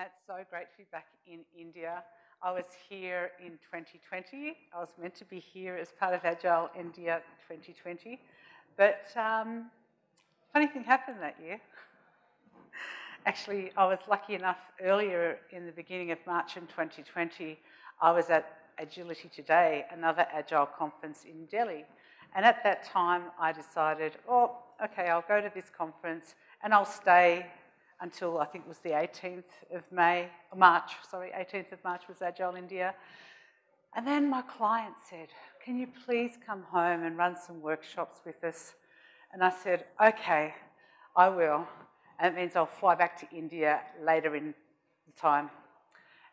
It's so great to be back in India. I was here in 2020. I was meant to be here as part of Agile India 2020. But um, funny thing happened that year. Actually, I was lucky enough earlier in the beginning of March in 2020, I was at Agility Today, another Agile conference in Delhi. And at that time, I decided, oh, okay, I'll go to this conference and I'll stay until I think it was the 18th of May, March, sorry, 18th of March was Agile India. And then my client said, can you please come home and run some workshops with us? And I said, okay, I will. And it means I'll fly back to India later in the time.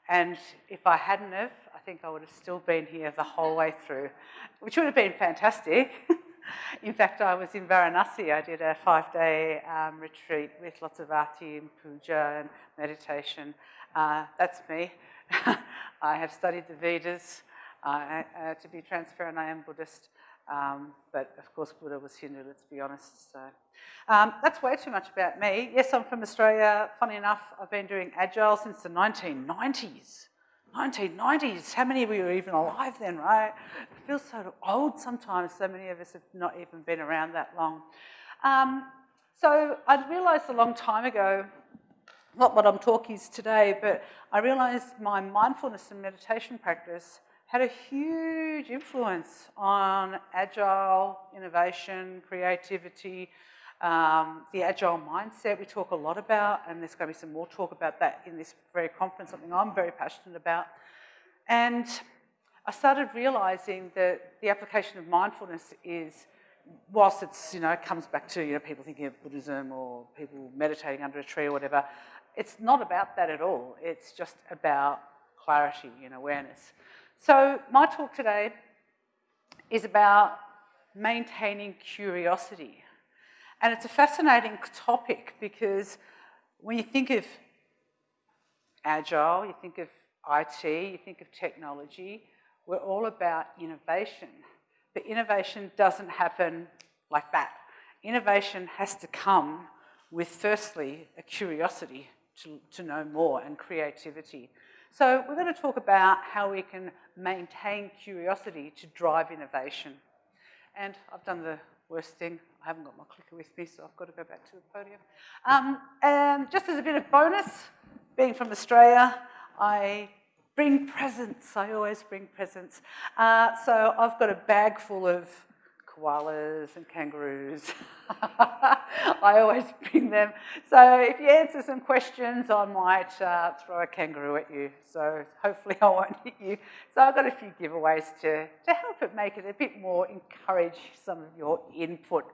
And if I hadn't have, I think I would have still been here the whole way through, which would have been fantastic. in fact, I was in Varanasi. I did a five-day um, retreat with lots of arti and puja and meditation. Uh, that's me. I have studied the Vedas. Uh, uh, to be transparent, I am Buddhist. Um, but of course, Buddha was Hindu, let's be honest. So um, that's way too much about me. Yes, I'm from Australia. Funny enough, I've been doing Agile since the 1990s. 1990s. How many of you are even alive then, right? It feels so old sometimes. So many of us have not even been around that long. Um, so I realised a long time ago, not what I'm talking is today, but I realised my mindfulness and meditation practice had a huge influence on agile innovation, creativity, um, the agile mindset we talk a lot about, and there's going to be some more talk about that in this very conference, something I'm very passionate about. And I started realizing that the application of mindfulness is, whilst it's, you know, it comes back to, you know, people thinking of Buddhism or people meditating under a tree or whatever, it's not about that at all. It's just about clarity and awareness. So my talk today is about maintaining curiosity. And it's a fascinating topic because when you think of agile, you think of IT, you think of technology, we're all about innovation. But innovation doesn't happen like that. Innovation has to come with, firstly, a curiosity to, to know more and creativity. So we're going to talk about how we can maintain curiosity to drive innovation. And I've done the worst thing. I haven't got my clicker with me, so I've got to go back to the podium. Um, and just as a bit of bonus, being from Australia, I bring presents. I always bring presents. Uh, so I've got a bag full of koalas and kangaroos. I always bring them. So if you answer some questions, I might uh, throw a kangaroo at you. So hopefully I won't hit you. So I've got a few giveaways to, to help it make it a bit more, encourage some of your input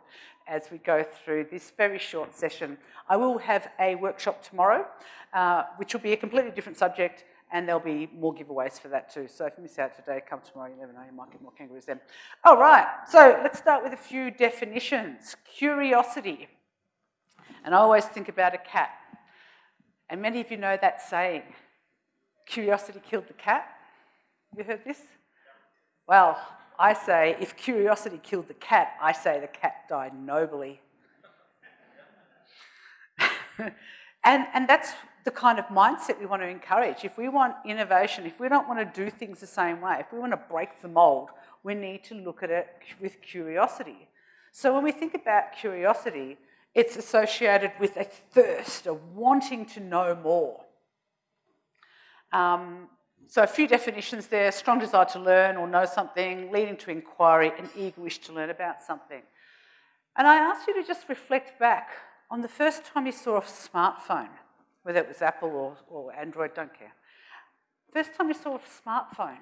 as we go through this very short session. I will have a workshop tomorrow, uh, which will be a completely different subject, and there'll be more giveaways for that too. So if you miss out today, come tomorrow, you never know, you might get more kangaroos then. All right, so let's start with a few definitions. Curiosity. And I always think about a cat. And many of you know that saying, curiosity killed the cat. You heard this? Well, I say, if curiosity killed the cat, I say the cat died nobly. and, and that's the kind of mindset we want to encourage. If we want innovation, if we don't want to do things the same way, if we want to break the mold, we need to look at it with curiosity. So when we think about curiosity, it's associated with a thirst, a wanting to know more. Um, so a few definitions there, strong desire to learn or know something, leading to inquiry, an eager wish to learn about something. And I ask you to just reflect back on the first time you saw a smartphone whether it was Apple or, or Android, don't care. First time you saw a smartphone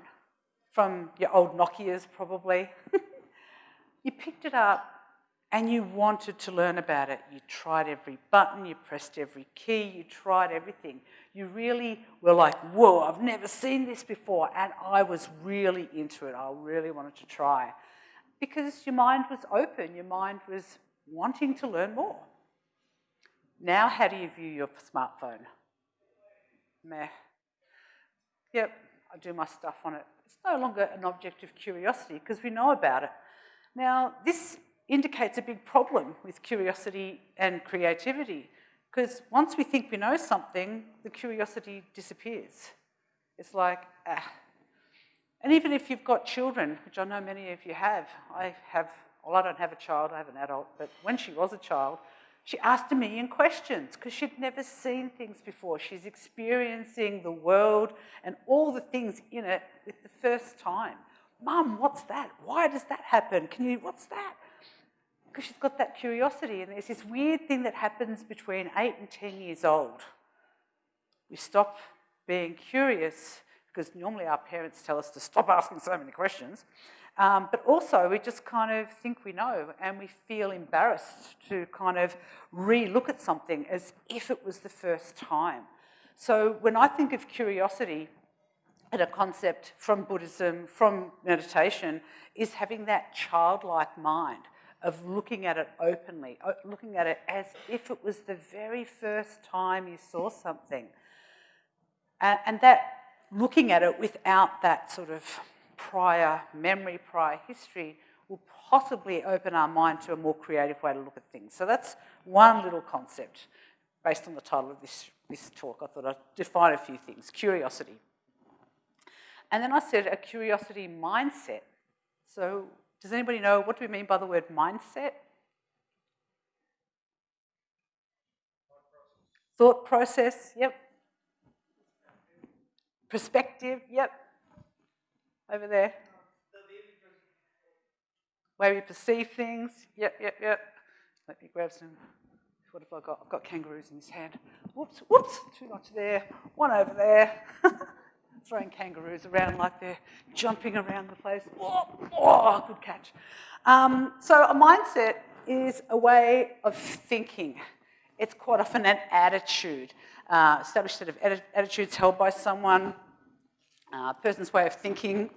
from your old Nokias probably, you picked it up and you wanted to learn about it. You tried every button, you pressed every key, you tried everything. You really were like, whoa, I've never seen this before. And I was really into it. I really wanted to try. Because your mind was open, your mind was wanting to learn more. Now, how do you view your smartphone? Meh. Yep, I do my stuff on it. It's no longer an object of curiosity because we know about it. Now, this indicates a big problem with curiosity and creativity Because once we think we know something, the curiosity disappears. It's like, ah. And even if you've got children, which I know many of you have, I have, well, I don't have a child, I have an adult, but when she was a child, she asked a million questions because she'd never seen things before. She's experiencing the world and all the things in it for the first time. Mum, what's that? Why does that happen? Can you, what's that? Because she's got that curiosity, and there's this weird thing that happens between eight and 10 years old. We stop being curious because normally our parents tell us to stop asking so many questions. Um, but also, we just kind of think we know and we feel embarrassed to kind of re-look at something as if it was the first time. So when I think of curiosity, and a concept from Buddhism, from meditation, is having that childlike mind of looking at it openly, looking at it as if it was the very first time you saw something. And that looking at it without that sort of prior memory, prior history, will possibly open our mind to a more creative way to look at things. So that's one little concept based on the title of this, this talk. I thought I'd define a few things. Curiosity. And then I said a curiosity mindset. So does anybody know what do we mean by the word mindset? Thought process, yep. Perspective, yep over there? Way we perceive things. Yep, yep, yep. Let me grab some. What have I got? I've got kangaroos in his hand. Whoops, whoops, too much there. One over there. Throwing kangaroos around like they're jumping around the place. Oh, oh good catch. Um, so a mindset is a way of thinking. It's quite often an attitude, uh, established set of attitudes held by someone uh, person's way of thinking,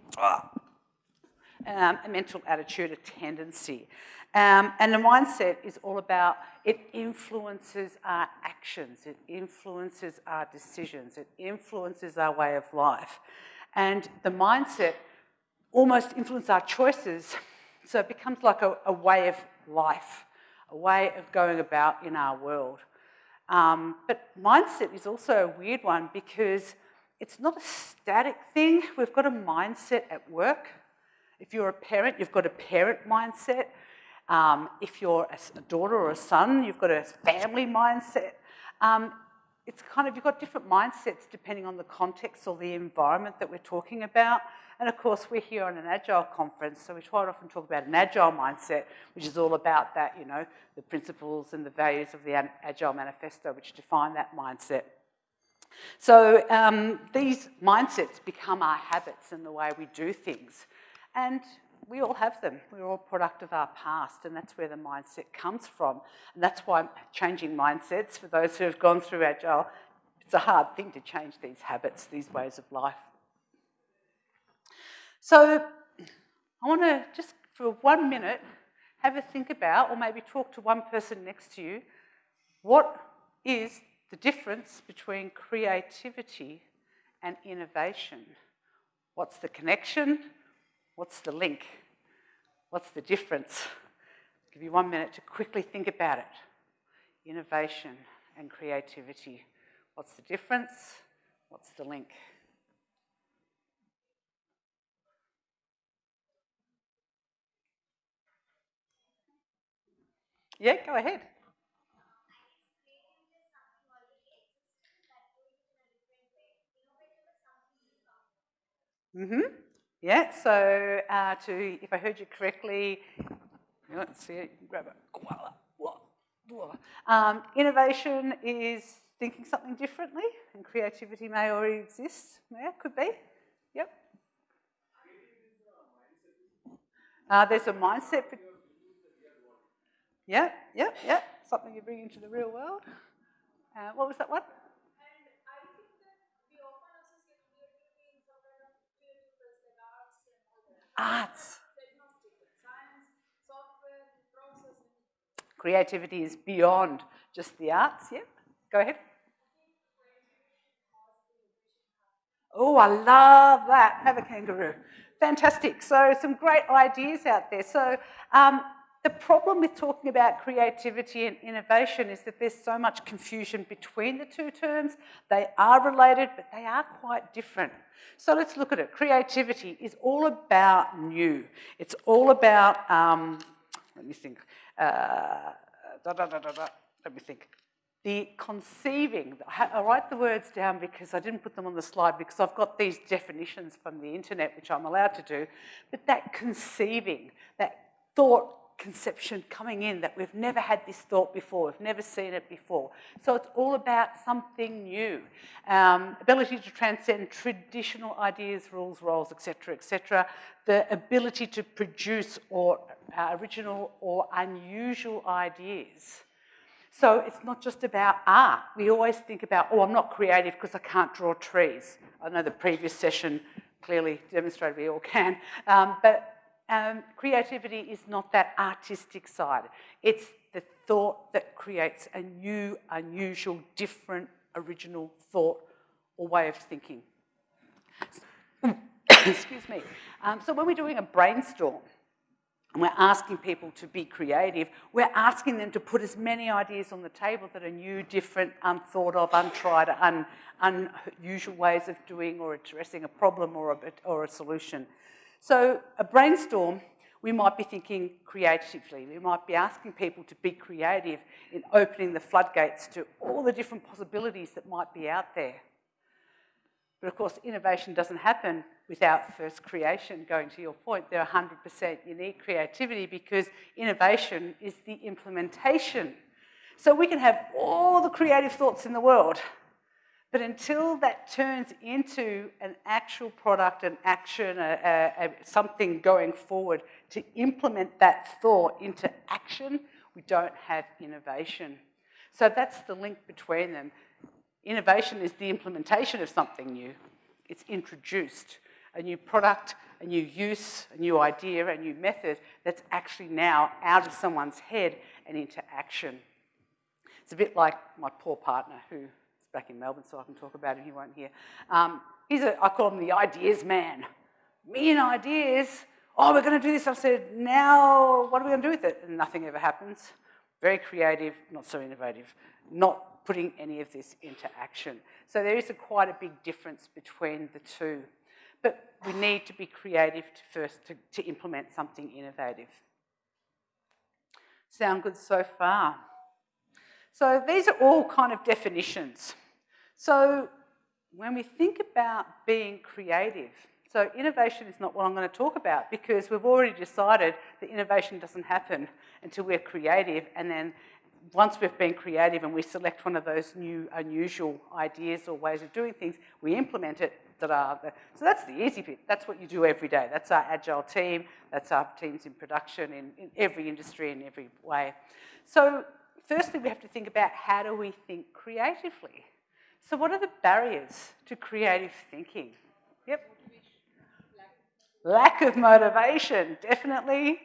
um, a mental attitude, a tendency. Um, and the mindset is all about, it influences our actions, it influences our decisions, it influences our way of life. And the mindset almost influences our choices, so it becomes like a, a way of life, a way of going about in our world. Um, but mindset is also a weird one because it's not a static thing. We've got a mindset at work. If you're a parent, you've got a parent mindset. Um, if you're a, daughter or a son, you've got a family mindset. Um, it's kind of, you've got different mindsets depending on the context or the environment that we're talking about. And of course, we're here on an Agile conference, so we quite often talk about an Agile mindset, which is all about that, you know, the principles and the values of the Agile Manifesto, which define that mindset. So um, these mindsets become our habits and the way we do things. And we all have them. We're all product of our past, and that's where the mindset comes from. And that's why changing mindsets, for those who have gone through Agile, it's a hard thing to change these habits, these ways of life. So I want to just for one minute have a think about, or maybe talk to one person next to you, what is the difference between creativity and innovation. What's the connection? What's the link? What's the difference? I'll give you one minute to quickly think about it. Innovation and creativity. What's the difference? What's the link? Yeah, go ahead. Mm-hmm. Yeah, so uh, to, if I heard you correctly, let's see grab it. Um, innovation is thinking something differently, and creativity may already exist. Yeah, could be. Yep. Uh, there's a mindset. Yep, yep, yep. Something you bring into the real world. Uh, what was that one? Arts. Creativity is beyond just the arts, yeah? Go ahead. Oh, I love that. Have a kangaroo. Fantastic. So some great ideas out there. So um, the problem with talking about creativity and innovation is that there's so much confusion between the two terms. They are related, but they are quite different. So let's look at it. Creativity is all about new. It's all about, um, let me think, uh, da, da, da, let me think. The conceiving, I write the words down because I didn't put them on the slide because I've got these definitions from the internet, which I'm allowed to do, but that conceiving, that thought conception coming in that we've never had this thought before, we've never seen it before. So it's all about something new. Um, ability to transcend traditional ideas, rules, roles, etc., etc. The ability to produce or uh, original or unusual ideas. So it's not just about art. We always think about, oh, I'm not creative because I can't draw trees. I know the previous session clearly demonstrated we all can. Um, but um, creativity is not that artistic side. It's the thought that creates a new, unusual, different, original thought or way of thinking. Excuse me. Um, so when we're doing a brainstorm, and we're asking people to be creative, we're asking them to put as many ideas on the table that are new, different, unthought of, untried, un, unusual ways of doing or addressing a problem or a, or a solution. So a brainstorm, we might be thinking creatively. We might be asking people to be creative in opening the floodgates to all the different possibilities that might be out there. But of course, innovation doesn't happen without first creation, going to your point. They're 100% unique creativity because innovation is the implementation. So we can have all the creative thoughts in the world, but until that turns into an actual product, an action, a, a, a, something going forward to implement that thought into action, we don't have innovation. So that's the link between them. Innovation is the implementation of something new. It's introduced a new product, a new use, a new idea, a new method that's actually now out of someone's head and into action. It's a bit like my poor partner who back in Melbourne, so I can talk about him, he won't hear. Um, he's a, I call him the ideas man. Me and ideas, oh, we're going to do this. I said, now what are we going to do with it? And nothing ever happens. Very creative, not so innovative, not putting any of this into action. So there is a, quite a big difference between the two. But we need to be creative to first to, to implement something innovative. Sound good so far? So these are all kind of definitions. So when we think about being creative, so innovation is not what I'm going to talk about because we've already decided that innovation doesn't happen until we're creative and then once we've been creative and we select one of those new unusual ideas or ways of doing things, we implement it. So that's the easy bit. That's what you do every day. That's our agile team. That's our teams in production in, in every industry in every way. So firstly, we have to think about how do we think creatively? So what are the barriers to creative thinking? Yep. Lack of motivation, definitely.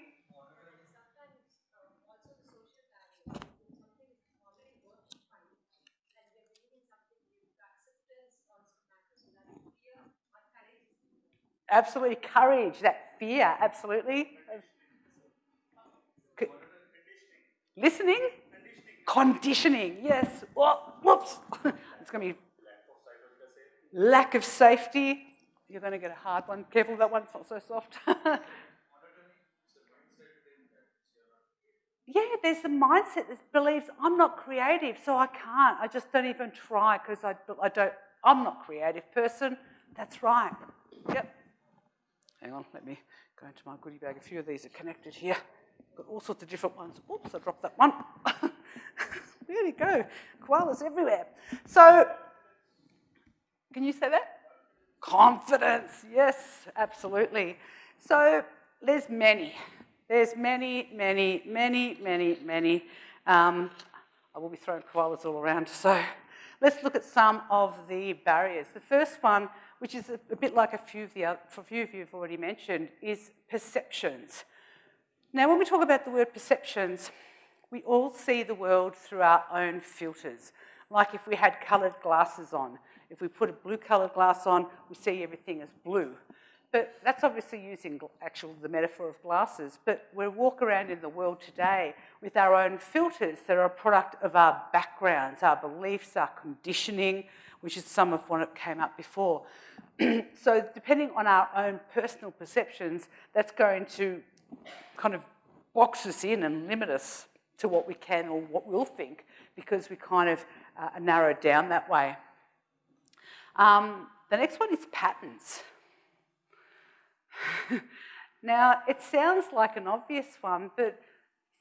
Absolutely, courage, that fear, absolutely. Listening? Conditioning, yes. Oh, whoops. it's going to be lack of safety. You're going to get a hard one. Careful, that one's not so soft. yeah, there's the mindset that believes I'm not creative, so I can't. I just don't even try because I, I don't. I'm not creative person. That's right. Yep. Hang on, let me go into my goodie bag. A few of these are connected here. Got all sorts of different ones. Oops, I dropped that one. There you go. Koalas everywhere. So, can you say that? Confidence. Yes, absolutely. So, there's many. There's many, many, many, many, many. Um, I will be throwing koalas all around. So, let's look at some of the barriers. The first one, which is a, a bit like a few of the other, for a few of you have already mentioned, is perceptions. Now, when we talk about the word perceptions, we all see the world through our own filters. Like if we had coloured glasses on. If we put a blue coloured glass on, we see everything as blue. but that's obviously using actual the metaphor of glasses. But we walk around in the world today with our own filters that are a product of our backgrounds, our beliefs, our conditioning, which is some of what came up before. so depending on our own personal perceptions, that's going to kind of box us in and limit us to what we can or what we'll think because we kind of uh, are narrowed down that way. Um, the next one is patterns. now, it sounds like an obvious one, but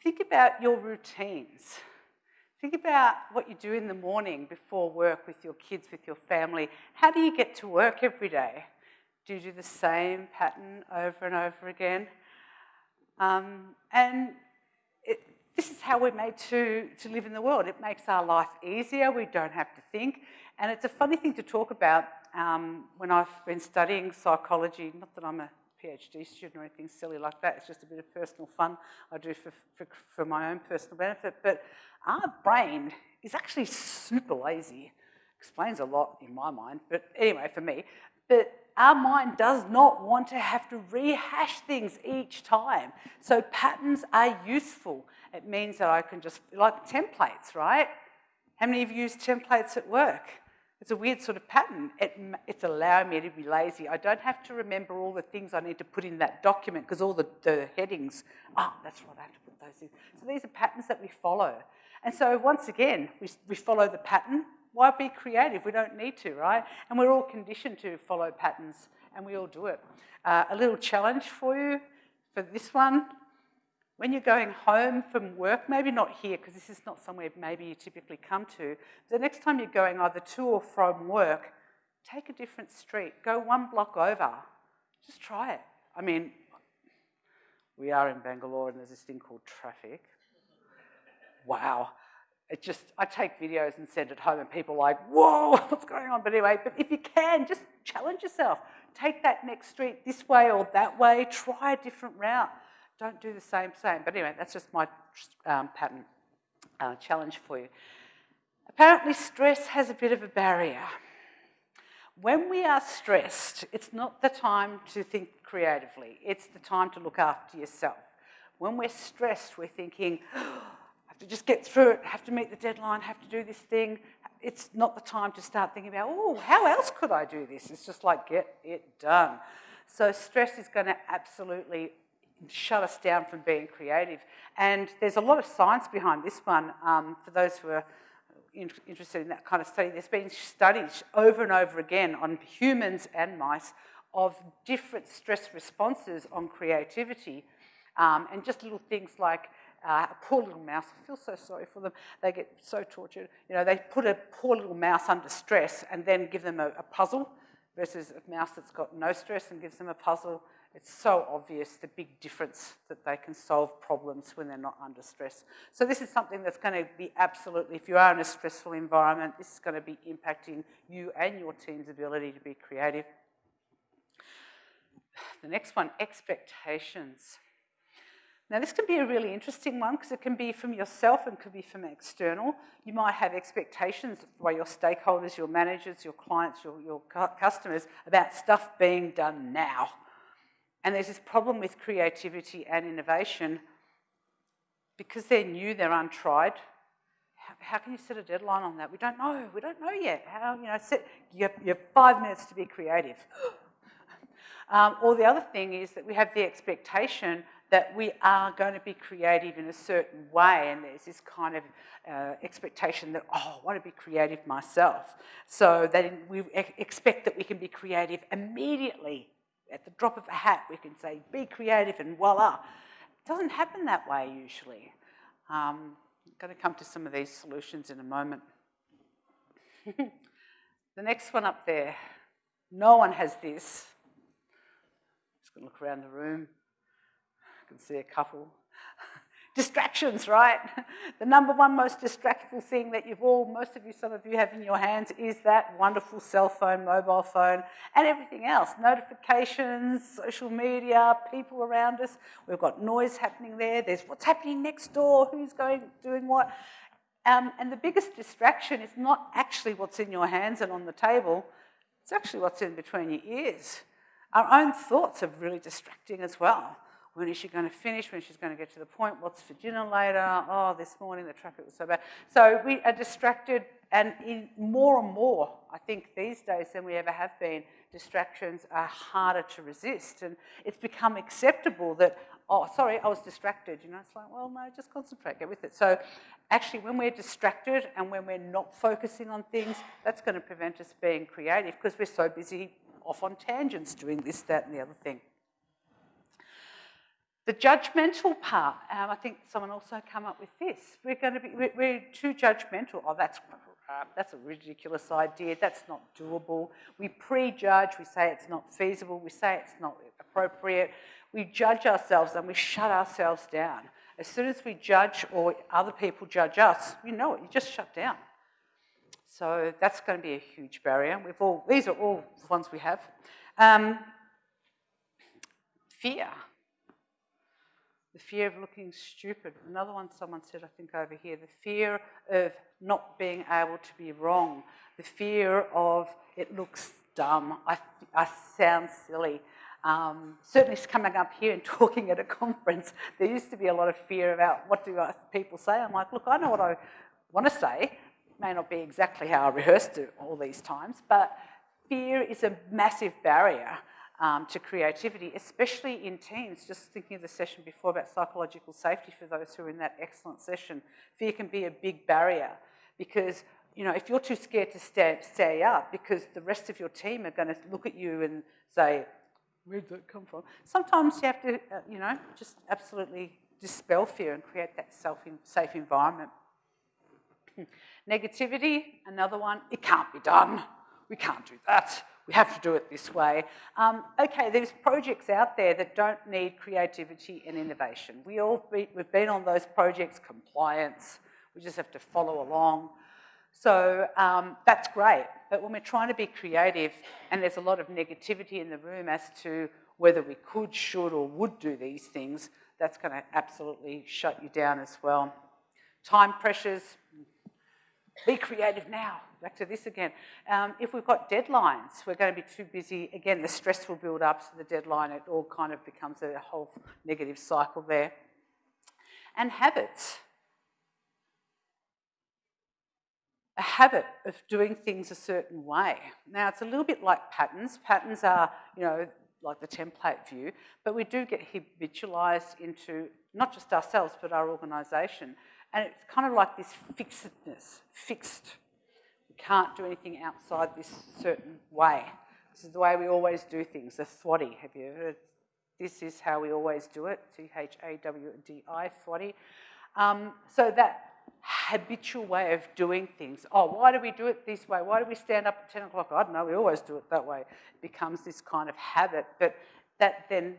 think about your routines. Think about what you do in the morning before work with your kids, with your family. How do you get to work every day? Do you do the same pattern over and over again? Um, and this is how we're made to, to live in the world. It makes our life easier. We don't have to think. And it's a funny thing to talk about um, when I've been studying psychology. Not that I'm a PhD student or anything silly like that. It's just a bit of personal fun I do for, for, for my own personal benefit. But our brain is actually super lazy. Explains a lot in my mind, but anyway, for me. But our mind does not want to have to rehash things each time. So patterns are useful. It means that I can just, like templates, right? How many of you use templates at work? It's a weird sort of pattern. It, it's allowing me to be lazy. I don't have to remember all the things I need to put in that document because all the, the headings, ah, oh, that's right, I have to put those in. So these are patterns that we follow. And so once again, we, we follow the pattern. Why be creative? We don't need to, right? And we're all conditioned to follow patterns and we all do it. Uh, a little challenge for you for this one. When you're going home from work, maybe not here, because this is not somewhere maybe you typically come to, the next time you're going either to or from work, take a different street. Go one block over. Just try it. I mean, we are in Bangalore and there's this thing called traffic. Wow. It just, I take videos and send it home and people are like, whoa, what's going on? But anyway, but if you can, just challenge yourself. Take that next street this way or that way. Try a different route. Don't do the same, same. But anyway, that's just my um, pattern uh, challenge for you. Apparently, stress has a bit of a barrier. When we are stressed, it's not the time to think creatively, it's the time to look after yourself. When we're stressed, we're thinking, oh, have to just get through it, have to meet the deadline, have to do this thing. It's not the time to start thinking about, oh, how else could I do this? It's just like, get it done. So stress is going to absolutely shut us down from being creative. And there's a lot of science behind this one. Um, for those who are in, interested in that kind of study, there's been studies over and over again on humans and mice of different stress responses on creativity. Um, and just little things like uh, a poor little mouse, I feel so sorry for them, they get so tortured. You know, they put a poor little mouse under stress and then give them a, a puzzle versus a mouse that's got no stress and gives them a puzzle it's so obvious the big difference that they can solve problems when they're not under stress. So this is something that's going to be absolutely, if you are in a stressful environment, this is going to be impacting you and your team's ability to be creative. The next one, expectations. Now this can be a really interesting one because it can be from yourself and could be from external. You might have expectations by your stakeholders, your managers, your clients, your, your customers about stuff being done now. And there's this problem with creativity and innovation because they're new, they're untried. How, how, can you set a deadline on that? We don't know. We don't know yet. How, you know, set, you, have, you have five minutes to be creative. um, or the other thing is that we have the expectation that we are going to be creative in a certain way, and there's this kind of uh, expectation that, oh, I want to be creative myself. So that we expect that we can be creative immediately at the drop of a hat, we can say, be creative and voila. It doesn't happen that way usually. Um, I'm going to come to some of these solutions in a moment. the next one up there, no one has this. Just going to look around the room. I can see a couple. Distractions, right? The number one most distractful thing that you've all, most of you, some of you have in your hands is that wonderful cell phone, mobile phone, and everything else. Notifications, social media, people around us. We've got noise happening there. There's what's happening next door, who's going, doing what. Um, and the biggest distraction is not actually what's in your hands and on the table, it's actually what's in between your ears. Our own thoughts are really distracting as well. When is she going to finish? When she's going to get to the point? What's for dinner later? Oh, this morning the traffic was so bad. So we are distracted, and in more and more, I think these days than we ever have been, distractions are harder to resist. And it's become acceptable that, oh, sorry, I was distracted. You know, it's like, well, no, just concentrate, get with it. So actually, when we're distracted and when we're not focusing on things, that's going to prevent us being creative because we're so busy off on tangents doing this, that, and the other thing. The judgmental part, um, I think someone also come up with this. We're going to be, we're, too judgmental. Oh, that's crap. That's a ridiculous idea. That's not doable. We prejudge. We say it's not feasible. We say it's not appropriate. We judge ourselves and we shut ourselves down. As soon as we judge or other people judge us, you know it. You just shut down. So that's going to be a huge barrier. We've all, these are all the ones we have. Um, fear the fear of looking stupid. Another one someone said, I think over here, the fear of not being able to be wrong, the fear of it looks dumb, I, I sound silly. Um, certainly coming up here and talking at a conference, there used to be a lot of fear about what do people say. I'm like, look, I know what I want to say. It May not be exactly how I rehearsed it all these times, but fear is a massive barrier um, to creativity, especially in teams. Just thinking of the session before about psychological safety for those who are in that excellent session, fear can be a big barrier because you know, if you're too scared to stay, up because the rest of your team are going to look at you and say, where'd that come from? Sometimes you have to, uh, you know, just absolutely dispel fear and create that self safe environment. Negativity, another one, it can't be done. We can't do that we have to do it this way. Um, okay, there's projects out there that don't need creativity and innovation. We all be, we've been on those projects, compliance, we just have to follow along. So um, that's great, but when we're trying to be creative and there's a lot of negativity in the room as to whether we could, should or would do these things, that's going to absolutely shut you down as well. Time pressures, be creative now. Back to this again. Um, if we've got deadlines, we're going to be too busy. Again, the stress will build up, so the deadline, it all kind of becomes a whole negative cycle there. And habits. A habit of doing things a certain way. Now, it's a little bit like patterns. Patterns are, you know, like the template view, but we do get habitualised into not just ourselves, but our organisation. And it's kind of like this fixedness, fixed. Can't do anything outside this certain way. This is the way we always do things, the thwaddy. Have you heard? This is how we always do it, T-H-A-W-D-I, thwaddy. Um, so that habitual way of doing things. Oh, why do we do it this way? Why do we stand up at 10 o'clock? I don't know, we always do it that way. It becomes this kind of habit, but that then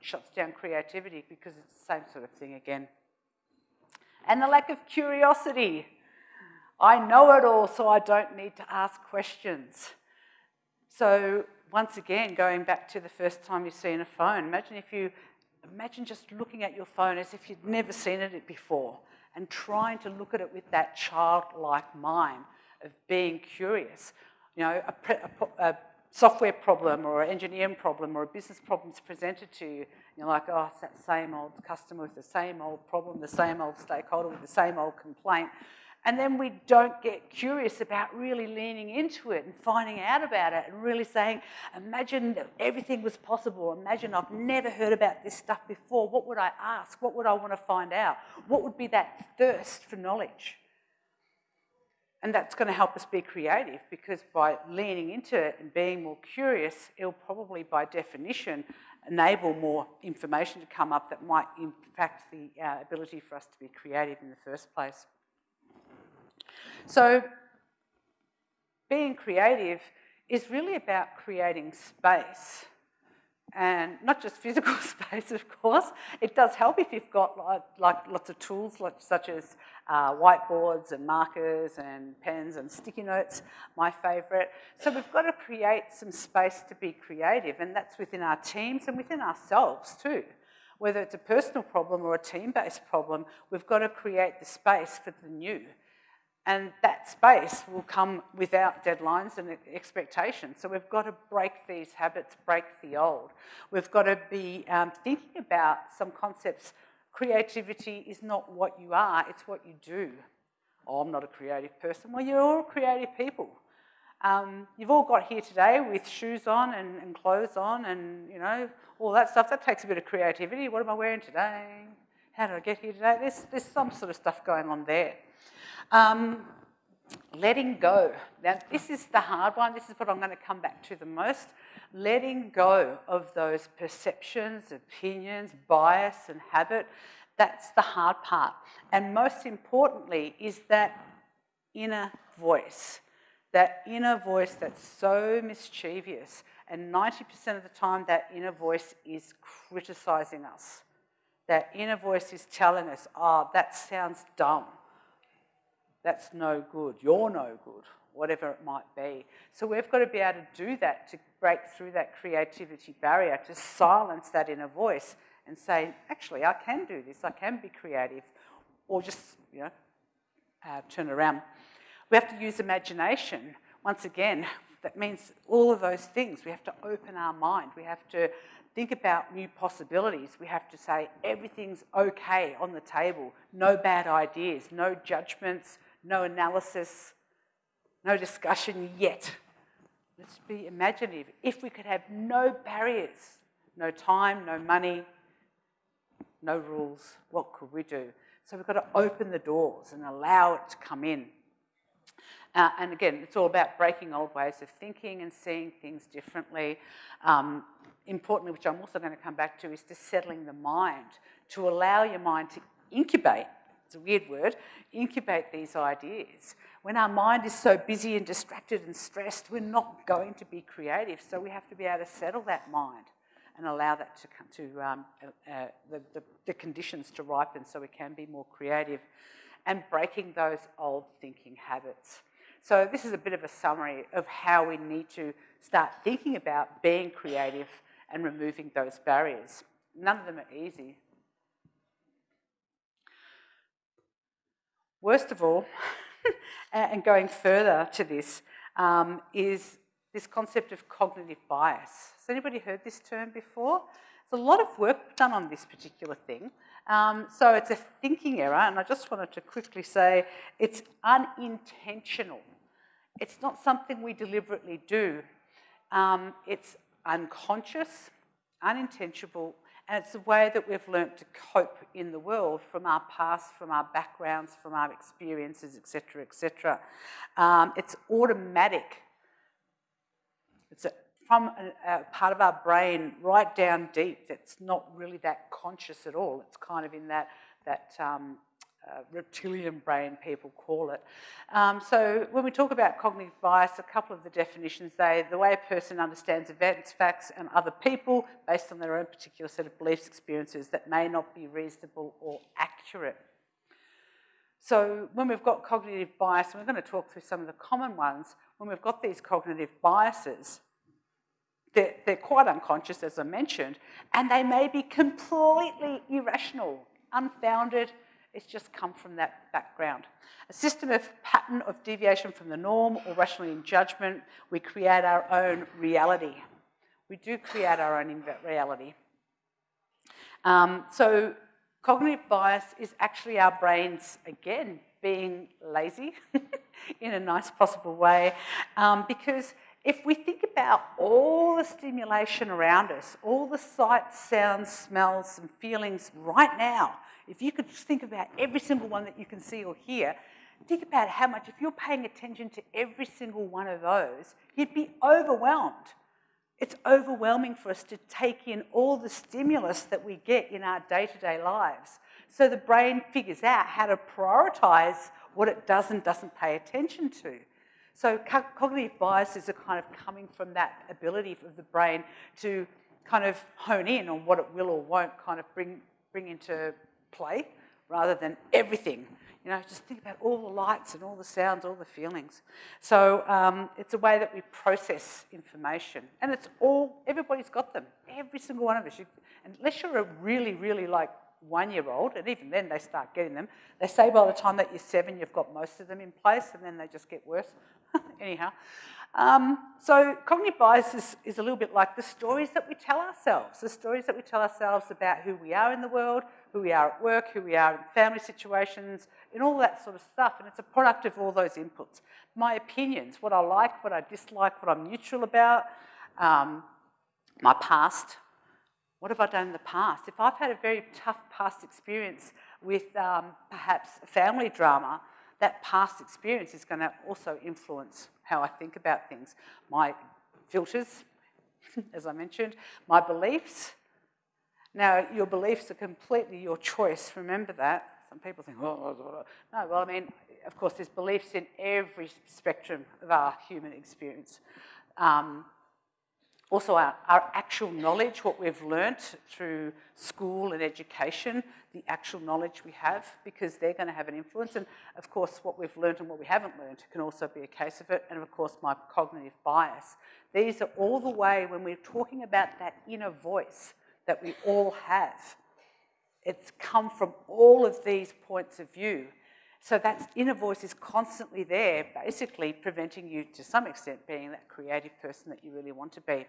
shuts down creativity because it's the same sort of thing again and the lack of curiosity. I know it all, so I don't need to ask questions. So once again, going back to the first time you've seen a phone, imagine if you, imagine just looking at your phone as if you'd never seen it before and trying to look at it with that childlike mind of being curious. You know, a, a, a software problem or an engineering problem or a business problem is presented to you, you're like, oh, it's that same old customer with the same old problem, the same old stakeholder with the same old complaint. And then we don't get curious about really leaning into it and finding out about it and really saying, imagine that everything was possible. Imagine I've never heard about this stuff before. What would I ask? What would I want to find out? What would be that thirst for knowledge? And that's going to help us be creative because by leaning into it and being more curious, it'll probably, by definition, enable more information to come up that might impact the uh, ability for us to be creative in the first place. So, being creative is really about creating space and not just physical space, of course. It does help if you've got like, like lots of tools like, such as uh, whiteboards and markers and pens and sticky notes, my favourite. So we've got to create some space to be creative, and that's within our teams and within ourselves too. Whether it's a personal problem or a team-based problem, we've got to create the space for the new. And that space will come without deadlines and expectations. So we've got to break these habits, break the old. We've got to be um, thinking about some concepts. Creativity is not what you are, it's what you do. Oh, I'm not a creative person. Well, you're all creative people. Um, you've all got here today with shoes on and, and clothes on and, you know, all that stuff. That takes a bit of creativity. What am I wearing today? How did I get here today? There's, there's some sort of stuff going on there. Um, letting go. Now, this is the hard one. This is what I'm going to come back to the most. Letting go of those perceptions, opinions, bias, and habit. That's the hard part. And most importantly, is that inner voice. That inner voice that's so mischievous. And 90% of the time, that inner voice is criticizing us. That inner voice is telling us, oh, that sounds dumb that's no good, you're no good, whatever it might be. So we've got to be able to do that to break through that creativity barrier, to silence that inner voice and say, actually, I can do this, I can be creative, or just, you know, uh, turn around. We have to use imagination. Once again, that means all of those things. We have to open our mind. We have to think about new possibilities. We have to say everything's okay on the table. No bad ideas, no judgments, no analysis, no discussion yet. Let's be imaginative. If we could have no barriers, no time, no money, no rules, what could we do? So we've got to open the doors and allow it to come in. Uh, and again, it's all about breaking old ways of thinking and seeing things differently. Um, importantly, which I'm also going to come back to, is to settling the mind, to allow your mind to incubate it's a weird word, incubate these ideas. When our mind is so busy and distracted and stressed, we're not going to be creative. So we have to be able to settle that mind and allow that to come to um, uh, uh, the, the, the conditions to ripen so we can be more creative and breaking those old thinking habits. So this is a bit of a summary of how we need to start thinking about being creative and removing those barriers. None of them are easy. Worst of all, and going further to this, um, is this concept of cognitive bias. Has anybody heard this term before? There's a lot of work done on this particular thing. Um, so it's a thinking error, and I just wanted to quickly say it's unintentional. It's not something we deliberately do. Um, it's unconscious, unintentional, and it's a way that we've learnt to cope in the world from our past, from our backgrounds, from our experiences, etc., etc. Um, it's automatic. It's a, from a, a part of our brain right down deep that's not really that conscious at all. It's kind of in that, that um, uh, reptilian brain, people call it. Um, so when we talk about cognitive bias, a couple of the definitions, they the way a person understands events, facts, and other people based on their own particular set of beliefs, experiences that may not be reasonable or accurate. So when we've got cognitive bias, and we're going to talk through some of the common ones, when we've got these cognitive biases, they're, they're quite unconscious, as I mentioned, and they may be completely irrational, unfounded, it's just come from that background. A system of pattern of deviation from the norm or rationally in judgment, we create our own reality. We do create our own reality. Um, so cognitive bias is actually our brains, again, being lazy in a nice possible way, um, because if we think about all the stimulation around us, all the sights, sounds, smells, and feelings right now, if you could think about every single one that you can see or hear, think about how much, if you're paying attention to every single one of those, you'd be overwhelmed. It's overwhelming for us to take in all the stimulus that we get in our day to day lives. So the brain figures out how to prioritize what it does and doesn't pay attention to. So cognitive biases are kind of coming from that ability of the brain to kind of hone in on what it will or won't kind of bring, bring into play rather than everything. You know, just think about all the lights and all the sounds, all the feelings. So um, it's a way that we process information. And it's all, everybody's got them. Every single one of us. You, unless you're a really, really like one-year-old, and even then they start getting them. They say by the time that you're seven, you've got most of them in place, and then they just get worse. Anyhow, um, so cognitive bias is, is, a little bit like the stories that we tell ourselves, the stories that we tell ourselves about who we are in the world, who we are at work, who we are in family situations, and all that sort of stuff. And it's a product of all those inputs. My opinions, what I like, what I dislike, what I'm neutral about, um, my past. What have I done in the past? If I've had a very tough past experience with um, perhaps family drama, that past experience is going to also influence how I think about things. My filters, as I mentioned, my beliefs. Now, your beliefs are completely your choice, remember that. Some people think, oh, no, well, I mean, of course, there's beliefs in every spectrum of our human experience. Um, also, our, our, actual knowledge, what we've learnt through school and education, the actual knowledge we have, because they're going to have an influence. And of course, what we've learnt and what we haven't learnt can also be a case of it. And of course, my cognitive bias. These are all the way when we're talking about that inner voice that we all have. It's come from all of these points of view. So that inner voice is constantly there, basically preventing you to some extent being that creative person that you really want to be.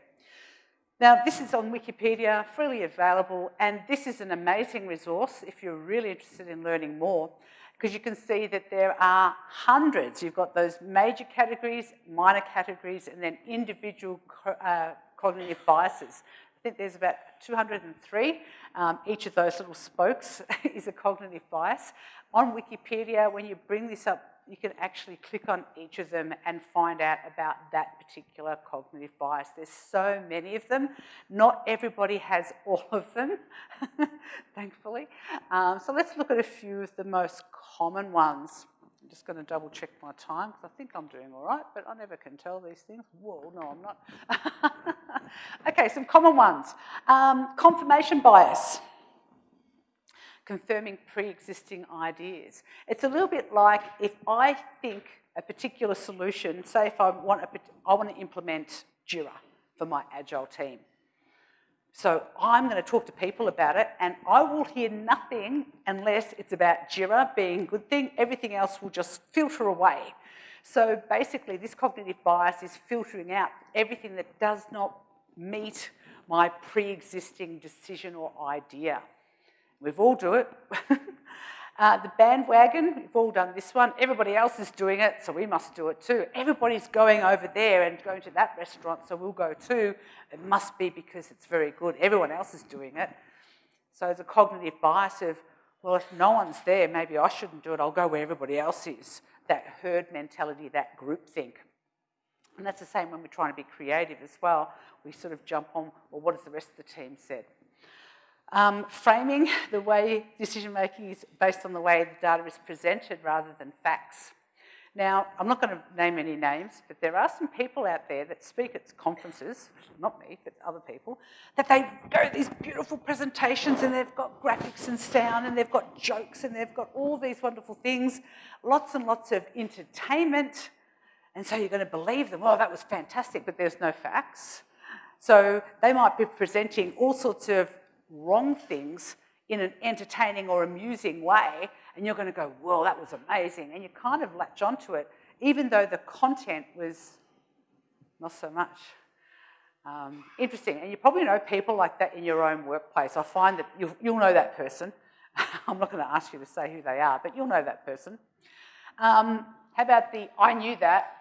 Now, this is on Wikipedia, freely available, and this is an amazing resource if you're really interested in learning more, because you can see that there are hundreds. You've got those major categories, minor categories, and then individual uh, cognitive biases. Think there's about 203. Um, each of those little spokes is a cognitive bias. On Wikipedia, when you bring this up you can actually click on each of them and find out about that particular cognitive bias. There's so many of them. Not everybody has all of them, thankfully. Um, so let's look at a few of the most common ones. I'm just going to double check my time because I think I'm doing all right, but I never can tell these things. Whoa, no, I'm not. okay, some common ones. Um, confirmation bias confirming pre-existing ideas. It's a little bit like if I think a particular solution, say if I want, a, I want to implement Jira for my Agile team. So I'm going to talk to people about it and I will hear nothing unless it's about Jira being a good thing. Everything else will just filter away. So basically this cognitive bias is filtering out everything that does not meet my pre-existing decision or idea. We've all do it. uh, the bandwagon, we've all done this one. Everybody else is doing it, so we must do it too. Everybody's going over there and going to that restaurant, so we'll go too. It must be because it's very good. Everyone else is doing it. So a cognitive bias of, well, if no one's there, maybe I shouldn't do it. I'll go where everybody else is. That herd mentality, that group think. And that's the same when we're trying to be creative as well. We sort of jump on, well, what has the rest of the team said? Um, framing the way decision making is based on the way the data is presented rather than facts. Now, I'm not going to name any names, but there are some people out there that speak at conferences, not me, but other people, that they go these beautiful presentations and they've got graphics and sound and they've got jokes and they've got all these wonderful things, lots and lots of entertainment. And so you're going to believe them, oh, that was fantastic, but there's no facts. So they might be presenting all sorts of wrong things in an entertaining or amusing way, and you're going to go, well, that was amazing. And you kind of latch onto it, even though the content was not so much. Um, interesting. And you probably know people like that in your own workplace. I find that you'll, you'll know that person. I'm not going to ask you to say who they are, but you'll know that person. Um, how about the I knew that?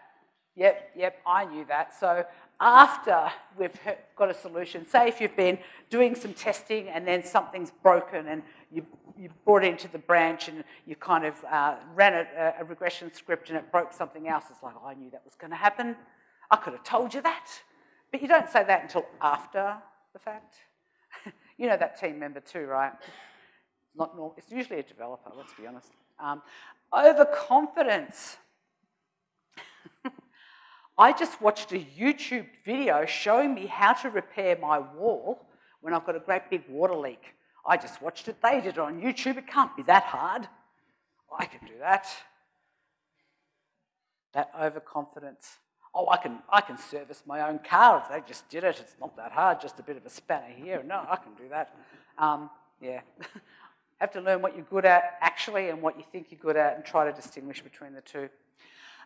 Yep, yep, I knew that. So after we've got a solution. Say if you've been doing some testing and then something's broken and you, you brought it into the branch and you kind of uh, ran a, a, regression script and it broke something else. It's like, oh, I knew that was going to happen. I could have told you that. But you don't say that until after the fact. you know that team member too, right? Not normal. It's usually a developer, let's be honest. Um, overconfidence. I just watched a YouTube video showing me how to repair my wall when I've got a great big water leak. I just watched it. They did it on YouTube. It can't be that hard. I can do that. That overconfidence. Oh, I can, I can service my own car if they just did it. It's not that hard, just a bit of a spanner here. No, I can do that. Um, yeah. have to learn what you're good at actually and what you think you're good at and try to distinguish between the two.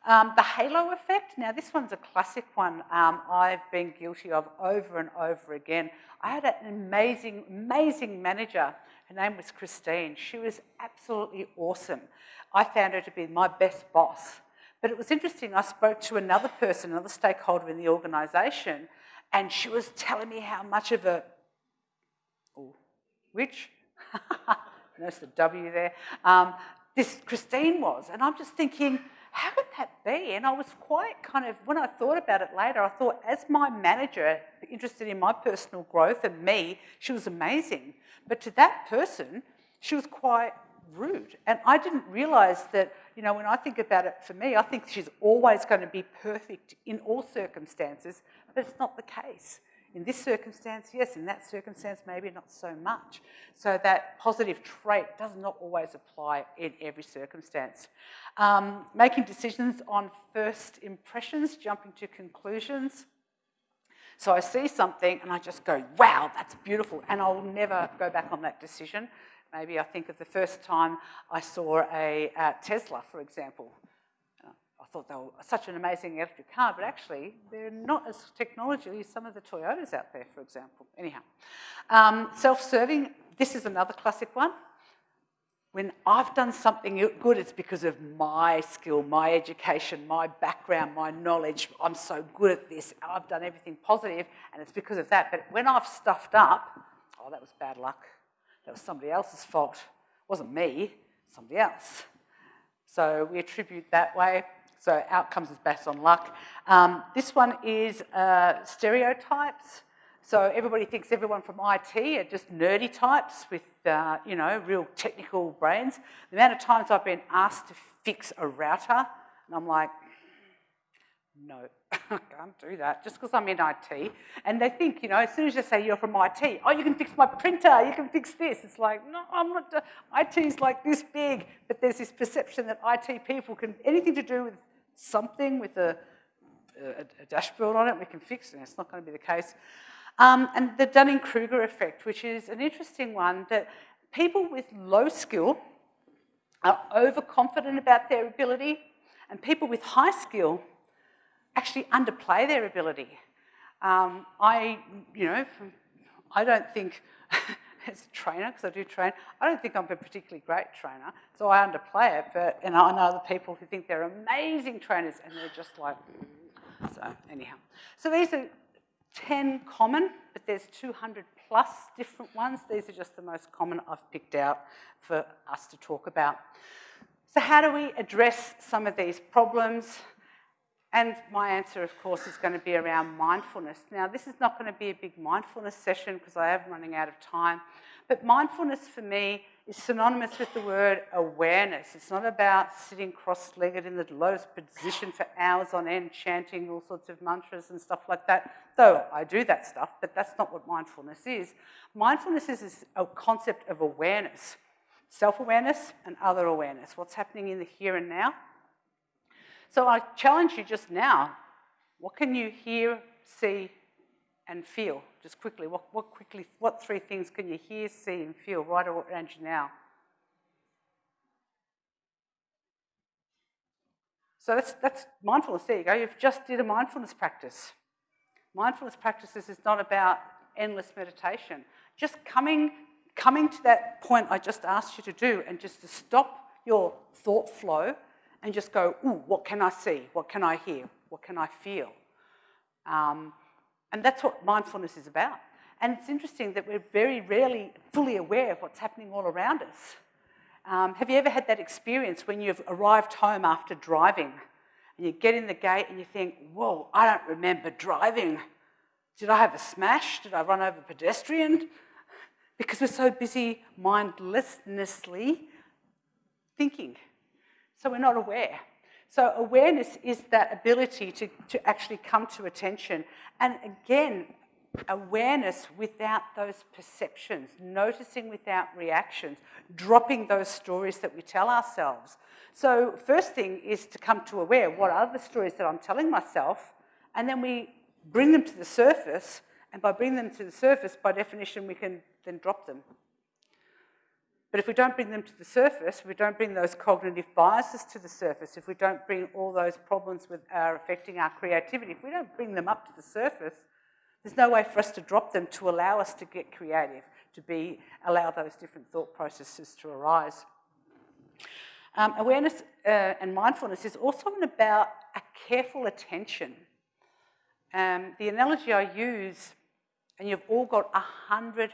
Um, the halo effect, now this one's a classic one um, I've been guilty of over and over again. I had an amazing, amazing manager. Her name was Christine. She was absolutely awesome. I found her to be my best boss. But it was interesting, I spoke to another person, another stakeholder in the organisation, and she was telling me how much of a, oh, witch? Notice the W there. Um, this Christine was. And I'm just thinking, how could that be? And I was quite kind of, when I thought about it later, I thought, as my manager, interested in my personal growth and me, she was amazing. But to that person, she was quite rude. And I didn't realise that, you know, when I think about it for me, I think she's always going to be perfect in all circumstances, but it's not the case. In this circumstance, yes, in that circumstance, maybe not so much. So that positive trait does not always apply in every circumstance. Um, making decisions on first impressions, jumping to conclusions. So I see something and I just go, wow, that's beautiful, and I'll never go back on that decision. Maybe I think of the first time I saw a, a Tesla, for example. Thought they were such an amazing electric car, but actually they're not as technologically as some of the Toyotas out there, for example. Anyhow, um, self-serving, this is another classic one. When I've done something good, it's because of my skill, my education, my background, my knowledge. I'm so good at this. I've done everything positive, and it's because of that. But when I've stuffed up, oh, that was bad luck. That was somebody else's fault. It wasn't me, somebody else. So we attribute that way. So outcomes is based on luck. Um, this one is uh, stereotypes. So everybody thinks everyone from IT are just nerdy types with, uh, you know, real technical brains. The amount of times I've been asked to fix a router, and I'm like, no, I can't do that just because I'm in IT. And they think, you know, as soon as you say you're from IT, oh, you can fix my printer, you can fix this. It's like, no, I'm not, IT is like this big, but there's this perception that IT people can, anything to do with something with a, a, a dashboard on it, we can fix it. It's not going to be the case. Um, and the Dunning-Kruger effect, which is an interesting one, that people with low skill are overconfident about their ability, and people with high skill actually underplay their ability. Um, I, you know, I don't think as a trainer, because I do train, I don't think I'm a particularly great trainer, so I underplay it, but, and I know other people who think they're amazing trainers, and they're just like, mm. so anyhow. So these are 10 common, but there's 200 plus different ones. These are just the most common I've picked out for us to talk about. So how do we address some of these problems? And my answer, of course, is going to be around mindfulness. Now, this is not going to be a big mindfulness session because I am running out of time. But mindfulness for me is synonymous with the word awareness. It's not about sitting cross-legged in the lotus position for hours on end, chanting all sorts of mantras and stuff like that. Though I do that stuff, but that's not what mindfulness is. Mindfulness is a concept of awareness. Self-awareness and other awareness. What's happening in the here and now so I challenge you just now, what can you hear, see, and feel? Just quickly, what, what quickly, what three things can you hear, see, and feel right around you now? So that's, that's mindfulness. There you go. You've just did a mindfulness practice. Mindfulness practices is not about endless meditation. Just coming, coming to that point I just asked you to do and just to stop your thought flow and just go, ooh, what can I see? What can I hear? What can I feel? Um, and that's what mindfulness is about. And it's interesting that we're very rarely fully aware of what's happening all around us. Um, have you ever had that experience when you've arrived home after driving and you get in the gate and you think, whoa, I don't remember driving. Did I have a smash? Did I run over a pedestrian? Because we're so busy mindlessly thinking so we're not aware. So awareness is that ability to, to actually come to attention. And again, awareness without those perceptions, noticing without reactions, dropping those stories that we tell ourselves. So first thing is to come to aware, what are the stories that I'm telling myself? And then we bring them to the surface, and by bringing them to the surface, by definition, we can then drop them. But if we don't bring them to the surface, if we don't bring those cognitive biases to the surface, if we don't bring all those problems with our affecting our creativity, if we don't bring them up to the surface, there's no way for us to drop them to allow us to get creative, to be allow those different thought processes to arise. Um, awareness uh, and mindfulness is also about a careful attention. Um, the analogy I use, and you've all got 100%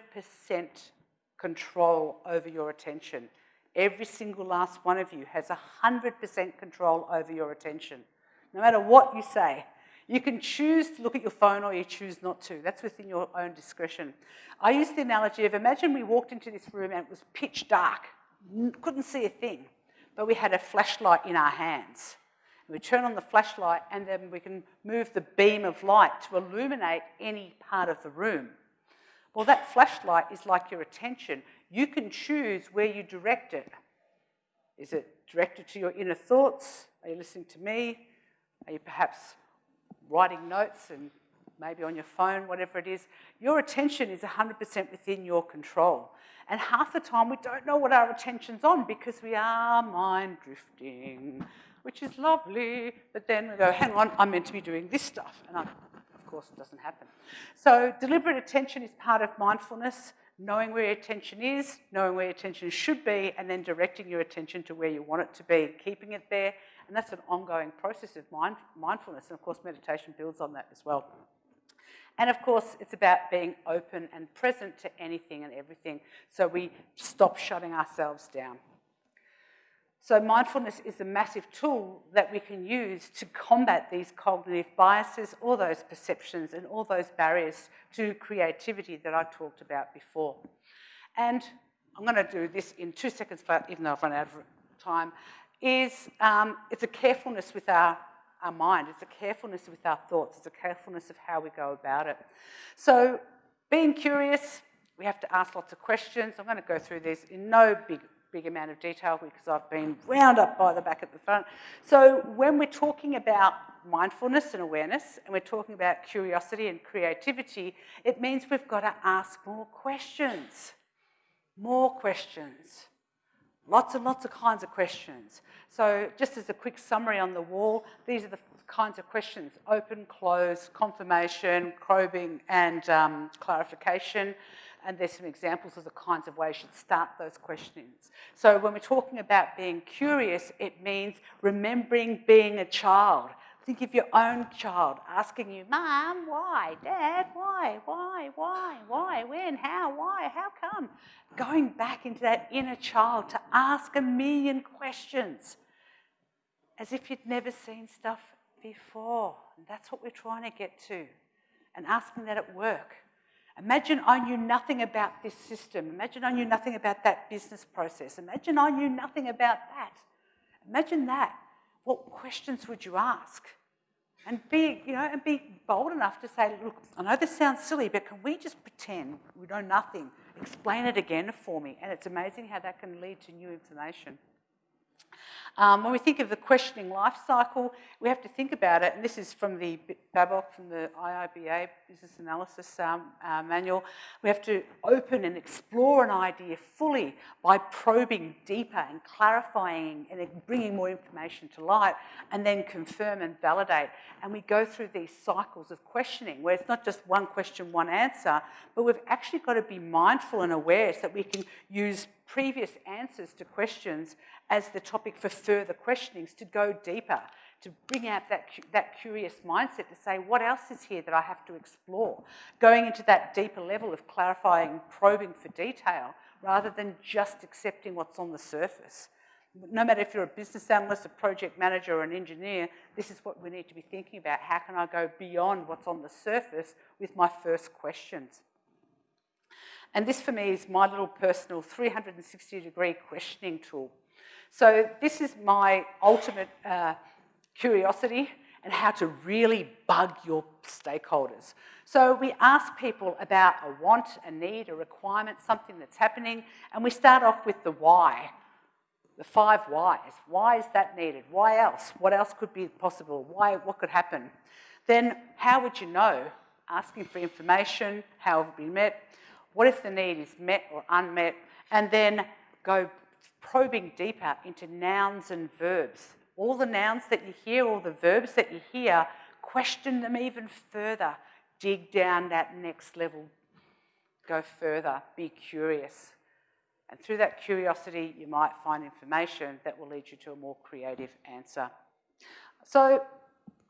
control over your attention. Every single last one of you has 100% control over your attention. No matter what you say, you can choose to look at your phone or you choose not to. That's within your own discretion. I use the analogy of imagine we walked into this room and it was pitch dark, couldn't see a thing, but we had a flashlight in our hands. We turn on the flashlight and then we can move the beam of light to illuminate any part of the room. Well, that flashlight is like your attention. You can choose where you direct it. Is it directed to your inner thoughts? Are you listening to me? Are you perhaps writing notes and maybe on your phone, whatever it is, your attention is 100% within your control. And half the time we don't know what our attention's on because we are mind drifting, which is lovely. But then we go, hang on, I'm meant to be doing this stuff. And I, of course, it doesn't happen. So deliberate attention is part of mindfulness, knowing where your attention is, knowing where your attention should be, and then directing your attention to where you want it to be, keeping it there, and that's an ongoing process of mind, mindfulness. And of course, meditation builds on that as well. And of course, it's about being open and present to anything and everything so we stop shutting ourselves down. So, mindfulness is a massive tool that we can use to combat these cognitive biases, all those perceptions, and all those barriers to creativity that I talked about before. And I'm going to do this in two seconds, even though I've run out of time is um, it's a carefulness with our, our mind, it's a carefulness with our thoughts, it's a carefulness of how we go about it. So being curious, we have to ask lots of questions. I'm going to go through this in no big big amount of detail because I've been wound up by the back at the front. So when we're talking about mindfulness and awareness, and we're talking about curiosity and creativity, it means we've got to ask more questions. More questions. Lots and lots of kinds of questions. So just as a quick summary on the wall, these are the kinds of questions, open, close, confirmation, probing, and um, clarification. And there's some examples of the kinds of ways you should start those questions. So when we're talking about being curious, it means remembering being a child. Think of your own child asking you, Mom, why? Dad, why? Why? Why? Why? When? How? Why? How come? Going back into that inner child to ask a million questions as if you'd never seen stuff before. And that's what we're trying to get to. And asking that at work. Imagine I knew nothing about this system. Imagine I knew nothing about that business process. Imagine I knew nothing about that. Imagine that what questions would you ask? And be, you know, and be bold enough to say, look, I know this sounds silly, but can we just pretend we know nothing? Explain it again for me. And it's amazing how that can lead to new information. Um, when we think of the questioning life cycle, we have to think about it, and this is from the BABOK, from the IIBA Business Analysis um, uh, Manual. We have to open and explore an idea fully by probing deeper and clarifying and bringing more information to light, and then confirm and validate. And we go through these cycles of questioning where it's not just one question, one answer, but we've actually got to be mindful and aware so that we can use previous answers to questions as the topic for further questionings to go deeper, to bring out that, that curious mindset to say, what else is here that I have to explore? Going into that deeper level of clarifying, probing for detail, rather than just accepting what's on the surface. No matter if you're a business analyst, a project manager, or an engineer, this is what we need to be thinking about. How can I go beyond what's on the surface with my first questions? And this for me is my little personal 360 degree questioning tool. So this is my ultimate uh, curiosity and how to really bug your stakeholders. So we ask people about a want, a need, a requirement, something that's happening, and we start off with the why. The five whys. Why is that needed? Why else? What else could be possible? Why, what could happen? Then how would you know? Asking for information, how it been met? What if the need is met or unmet? And then go probing deeper into nouns and verbs. All the nouns that you hear, all the verbs that you hear, question them even further. Dig down that next level. Go further. Be curious. And through that curiosity, you might find information that will lead you to a more creative answer. So,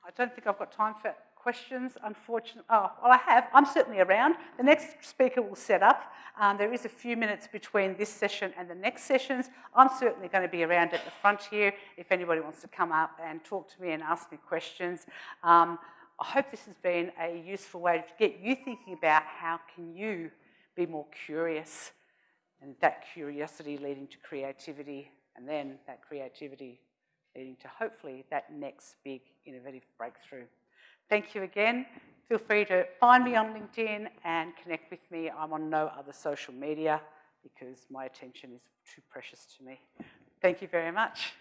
I don't think I've got time for questions, unfortunately. Oh, well, I have. I'm certainly around. The next speaker will set up. Um, there is a few minutes between this session and the next sessions. I'm certainly going to be around at the front here if anybody wants to come up and talk to me and ask me questions. Um, I hope this has been a useful way to get you thinking about how can you be more curious and that curiosity leading to creativity, and then that creativity leading to hopefully that next big innovative breakthrough. Thank you again. Feel free to find me on LinkedIn and connect with me. I'm on no other social media because my attention is too precious to me. Thank you very much.